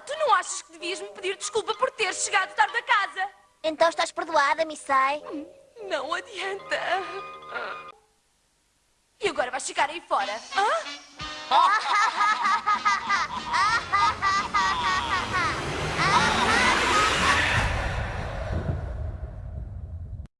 Tu não achas que devias me pedir desculpa por ter chegado tarde a casa? Então estás perdoada, Missai? Hum, não adianta. E agora vais ficar aí fora? Hã?